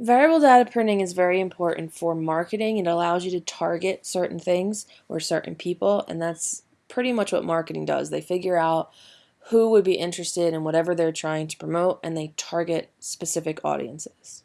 Variable data printing is very important for marketing. It allows you to target certain things or certain people, and that's pretty much what marketing does. They figure out who would be interested in whatever they're trying to promote and they target specific audiences.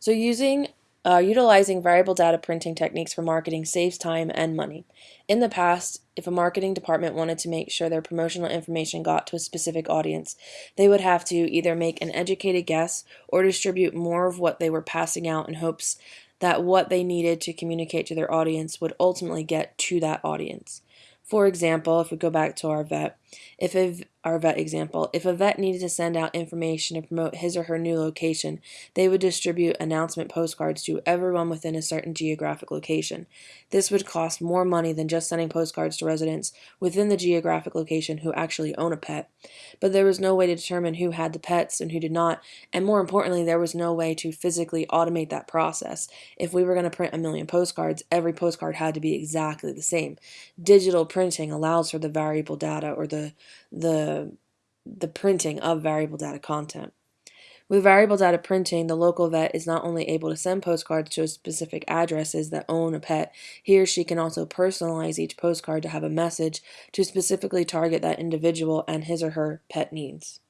So using uh, utilizing variable data printing techniques for marketing saves time and money. In the past, if a marketing department wanted to make sure their promotional information got to a specific audience, they would have to either make an educated guess or distribute more of what they were passing out in hopes that what they needed to communicate to their audience would ultimately get to that audience. For example, if we go back to our vet, if a, our vet example, if a vet needed to send out information to promote his or her new location, they would distribute announcement postcards to everyone within a certain geographic location. This would cost more money than just sending postcards to residents within the geographic location who actually own a pet. But there was no way to determine who had the pets and who did not, and more importantly, there was no way to physically automate that process. If we were going to print a million postcards, every postcard had to be exactly the same. Digital printing allows for the variable data or the the the printing of variable data content. With variable data printing, the local vet is not only able to send postcards to specific addresses that own a pet, he or she can also personalize each postcard to have a message to specifically target that individual and his or her pet needs.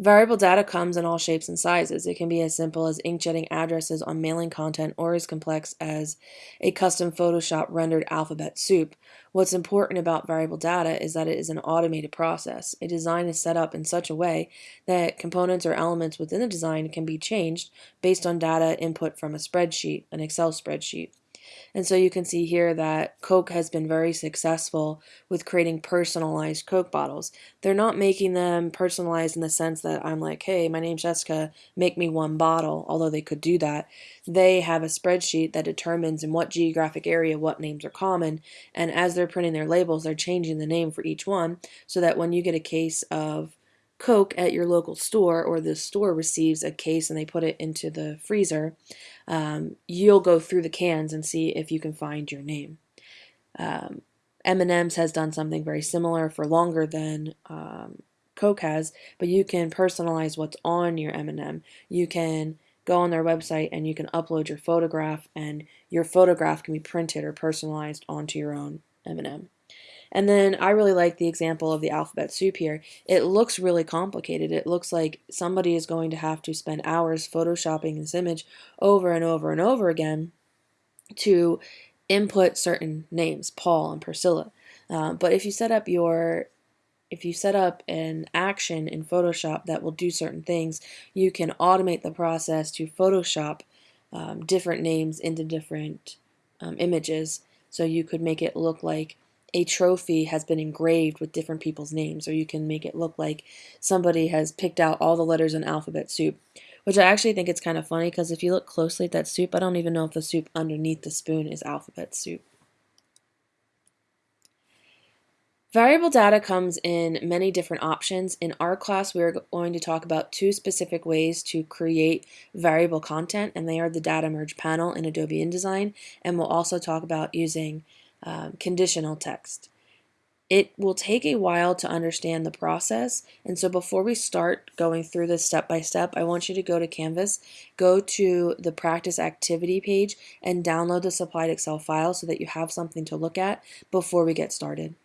Variable data comes in all shapes and sizes. It can be as simple as inkjetting addresses on mailing content or as complex as a custom Photoshop rendered alphabet soup. What's important about variable data is that it is an automated process. A design is set up in such a way that components or elements within the design can be changed based on data input from a spreadsheet, an Excel spreadsheet. And so you can see here that Coke has been very successful with creating personalized Coke bottles. They're not making them personalized in the sense that I'm like, hey, my name's Jessica, make me one bottle, although they could do that. They have a spreadsheet that determines in what geographic area what names are common. And as they're printing their labels, they're changing the name for each one so that when you get a case of Coke at your local store or the store receives a case and they put it into the freezer, um, you'll go through the cans and see if you can find your name. Um, M&M's has done something very similar for longer than um, Coke has, but you can personalize what's on your M&M. You can go on their website and you can upload your photograph and your photograph can be printed or personalized onto your own M&M. And then I really like the example of the alphabet soup here. It looks really complicated. It looks like somebody is going to have to spend hours photoshopping this image over and over and over again to input certain names, Paul and Priscilla. Um, but if you set up your if you set up an action in Photoshop that will do certain things, you can automate the process to Photoshop um, different names into different um, images. So you could make it look like a trophy has been engraved with different people's names, or you can make it look like somebody has picked out all the letters in alphabet soup, which I actually think it's kind of funny because if you look closely at that soup, I don't even know if the soup underneath the spoon is alphabet soup. Variable data comes in many different options. In our class, we're going to talk about two specific ways to create variable content, and they are the data merge panel in Adobe InDesign, and we'll also talk about using um, conditional text. It will take a while to understand the process, and so before we start going through this step by step, I want you to go to Canvas, go to the practice activity page, and download the supplied Excel file so that you have something to look at before we get started.